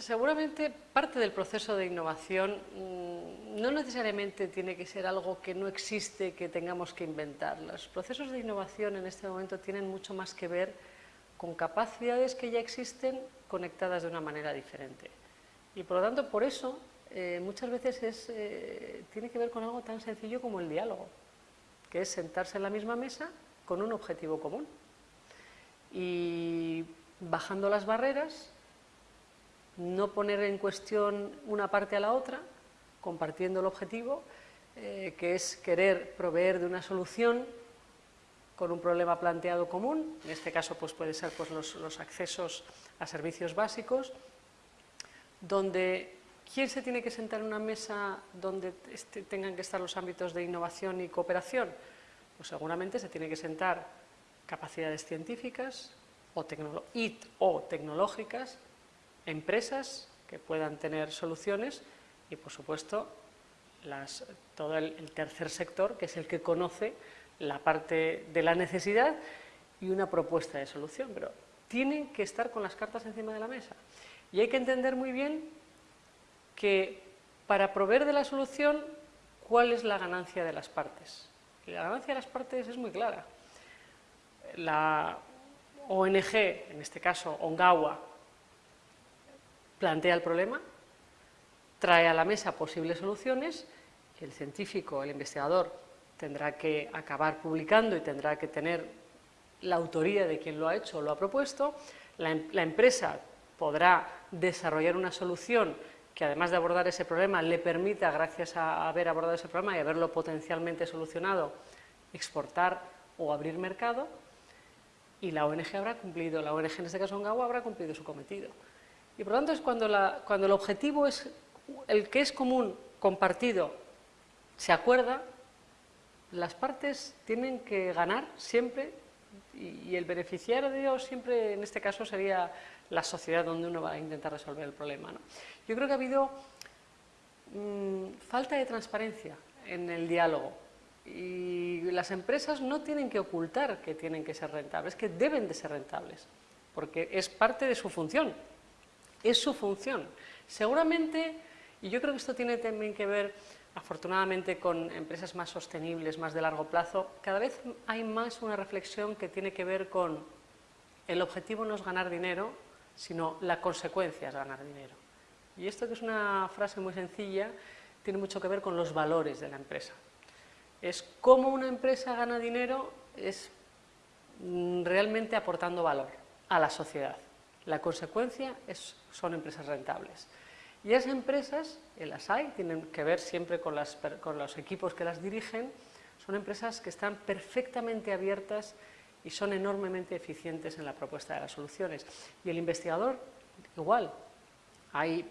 seguramente parte del proceso de innovación mm, no necesariamente tiene que ser algo que no existe, que tengamos que inventar. Los procesos de innovación en este momento tienen mucho más que ver con capacidades que ya existen conectadas de una manera diferente. Y por lo tanto, por eso, eh, muchas veces eh, tiene que ver con algo tan sencillo como el diálogo, que es sentarse en la misma mesa con un objetivo común. Y bajando las barreras, no poner en cuestión una parte a la otra, compartiendo el objetivo, eh, que es querer proveer de una solución con un problema planteado común, en este caso pues puede ser pues, los, accesos a servicios básicos, donde ¿quién se tiene que sentar en una mesa donde este, tengan que estar los ámbitos de innovación y cooperación? Pues seguramente se tiene que sentar capacidades científicas o, o tecnológicas empresas que puedan tener soluciones y, por supuesto, todo el, tercer sector, que es el que conoce la parte de la necesidad y una propuesta de solución. Pero tienen que estar con las cartas encima de la mesa. Y hay que entender muy bien que para proveer de la solución, ¿cuál es la ganancia de las partes? La ganancia de las partes es muy clara. La ONG, en este caso Ongawa, plantea el problema, trae a la mesa posibles soluciones el científico, el investigador, tendrá que acabar publicando y tendrá que tener la autoría de quien lo ha hecho o lo ha propuesto, la, em-, empresa podrá desarrollar una solución que además de abordar ese problema le permita, gracias a haber abordado ese problema y haberlo potencialmente solucionado, exportar o abrir mercado y la ONG habrá cumplido, la ONG en este caso Ongawa habrá cumplido su cometido. Y por lo tanto es cuando, cuando el objetivo es el que es común, compartido, se acuerda, las partes tienen que ganar siempre y, el beneficiario de Dios siempre en este caso sería la sociedad donde uno va a intentar resolver el problema. Yo creo que ha habido mm, falta de transparencia en el diálogo y las empresas no tienen que ocultar que tienen que ser rentables, que deben de ser rentables, porque es parte de su función es su función. Seguramente, y yo creo que esto tiene también que ver afortunadamente con empresas más sostenibles, más de largo plazo, cada vez hay más una reflexión que tiene que ver con el objetivo no es ganar dinero, sino la consecuencia es ganar dinero. Y esto que es una frase muy sencilla, tiene mucho que ver con los valores de la empresa. Es cómo una empresa gana dinero, es mm, realmente aportando valor a la sociedad. La consecuencia es, son empresas rentables. Y esas empresas, las hay, tienen que ver siempre con, con los equipos que las dirigen, son empresas que están perfectamente abiertas y son enormemente eficientes en la propuesta de las soluciones. Y el investigador, igual, hay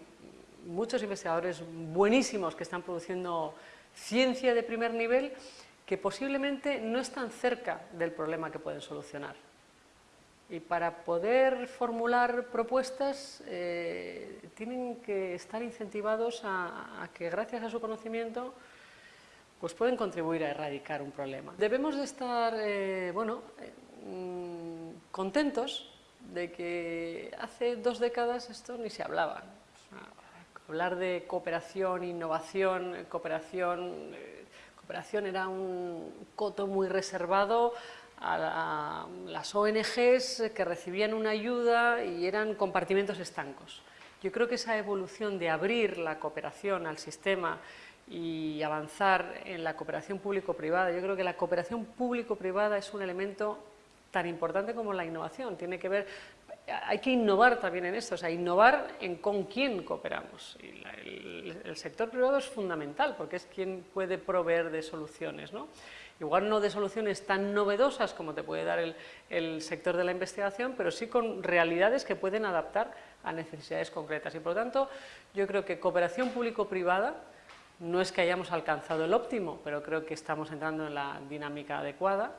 muchos investigadores buenísimos que están produciendo ciencia de primer nivel que posiblemente no están cerca del problema que pueden solucionar. Y para poder formular propuestas eh, tienen que estar incentivados a, que gracias a su conocimiento pues pueden contribuir a erradicar un problema. Debemos de estar eh, bueno, eh, contentos de que hace dos décadas esto ni se hablaba. hablar de cooperación, innovación, cooperación, cooperación era un coto muy reservado a, las ONGs que recibían una ayuda y eran compartimentos estancos. Yo creo que esa evolución de abrir la cooperación al sistema y avanzar en la cooperación público-privada, yo creo que la cooperación público-privada es un elemento tan importante como la innovación. Tiene que ver, hay que innovar también en esto, o sea, innovar en con quién cooperamos. el, el, sector privado es fundamental porque es quien puede proveer de soluciones. ¿no? igual no de soluciones tan novedosas como te puede dar el, sector de la investigación, pero sí con realidades que pueden adaptar a necesidades concretas. Y por lo tanto, yo creo que cooperación público-privada no es que hayamos alcanzado el óptimo, pero creo que estamos entrando en la dinámica adecuada.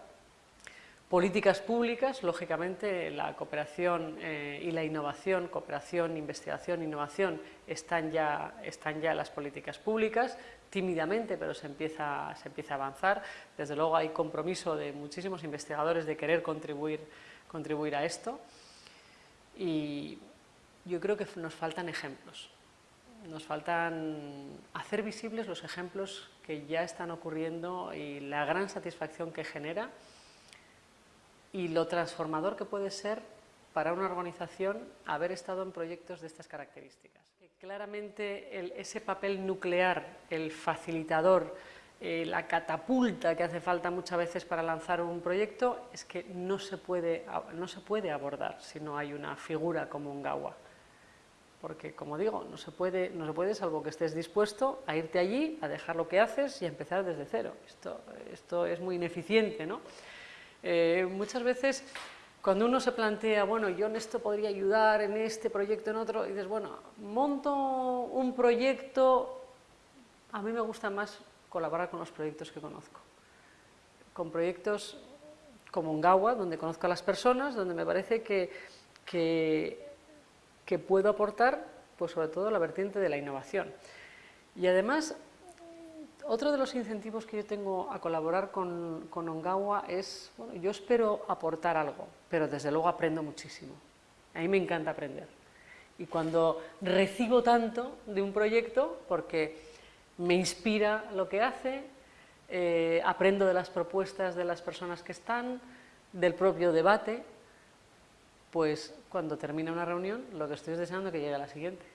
Políticas públicas, lógicamente la cooperación eh, y la innovación, cooperación, investigación, innovación, están ya, están ya las políticas públicas, tímidamente, pero se empieza, se empieza a avanzar. Desde luego hay compromiso de muchísimos investigadores de querer contribuir, contribuir a esto. Y yo creo que nos faltan ejemplos. Nos faltan hacer visibles los ejemplos que ya están ocurriendo y la gran satisfacción que genera y lo transformador que puede ser para una organización haber estado en proyectos de estas características. Claramente ese papel nuclear, el facilitador, eh, la catapulta que hace falta muchas veces para lanzar un proyecto es que no se puede, no se puede abordar si no hay una figura como un GAWA. Porque, como digo, no se, puede, no se puede salvo que estés dispuesto a irte allí, a dejar lo que haces y a empezar desde cero. Esto, esto es muy ineficiente, ¿no? Eh, muchas veces cuando uno se plantea, bueno, yo en esto podría ayudar, en este proyecto, en otro, y dices, bueno, monto un proyecto, a mí me gusta más colaborar con los proyectos que conozco. Con proyectos como Ungawa, donde conozco a las personas, donde me parece que, que, puedo aportar, pues sobre todo la vertiente de la innovación. Y además, otro de los incentivos que yo tengo a colaborar con, con Ongawa es, bueno, yo espero aportar algo, pero desde luego aprendo muchísimo. A mí me encanta aprender. Y cuando recibo tanto de un proyecto, porque me inspira lo que hace, eh, aprendo de las propuestas de las personas que están, del propio debate, pues cuando termina una reunión lo que estoy es deseando que llegue a la siguiente.